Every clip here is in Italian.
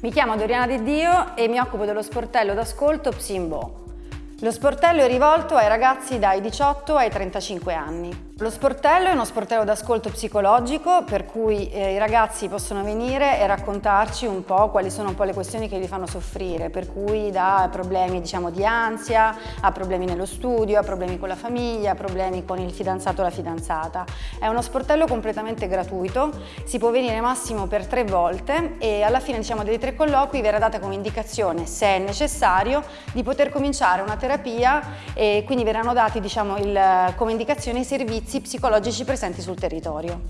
Mi chiamo Doriana Di Dio e mi occupo dello sportello d'ascolto Psimbo. Lo sportello è rivolto ai ragazzi dai 18 ai 35 anni. Lo sportello è uno sportello d'ascolto psicologico per cui eh, i ragazzi possono venire e raccontarci un po' quali sono un po' le questioni che li fanno soffrire, per cui da problemi diciamo, di ansia, a problemi nello studio, a problemi con la famiglia, a problemi con il fidanzato o la fidanzata. È uno sportello completamente gratuito, si può venire massimo per tre volte e alla fine diciamo, dei tre colloqui verrà data come indicazione, se è necessario, di poter cominciare una terapia e quindi verranno dati diciamo, il, come indicazione i servizi servizi psicologici presenti sul territorio.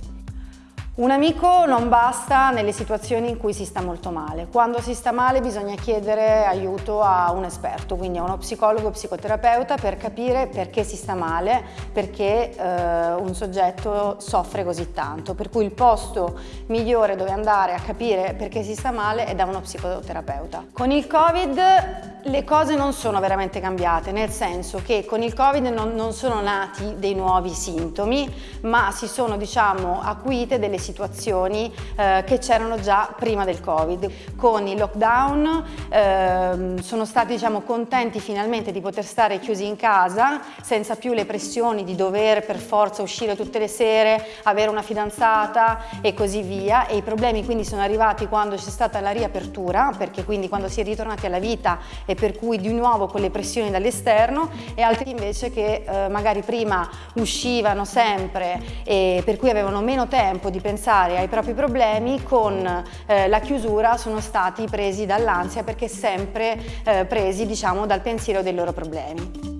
Un amico non basta nelle situazioni in cui si sta molto male. Quando si sta male bisogna chiedere aiuto a un esperto, quindi a uno psicologo o psicoterapeuta per capire perché si sta male, perché eh, un soggetto soffre così tanto. Per cui il posto migliore dove andare a capire perché si sta male è da uno psicoterapeuta. Con il Covid le cose non sono veramente cambiate, nel senso che con il Covid non, non sono nati dei nuovi sintomi, ma si sono diciamo acuite delle situazioni eh, che c'erano già prima del Covid. Con il lockdown eh, sono stati diciamo, contenti finalmente di poter stare chiusi in casa senza più le pressioni di dover per forza uscire tutte le sere, avere una fidanzata e così via e i problemi quindi sono arrivati quando c'è stata la riapertura perché quindi quando si è ritornati alla vita e per cui di nuovo con le pressioni dall'esterno e altri invece che eh, magari prima uscivano sempre e per cui avevano meno tempo di pensare ai propri problemi con eh, la chiusura sono stati presi dall'ansia perché sempre eh, presi diciamo dal pensiero dei loro problemi.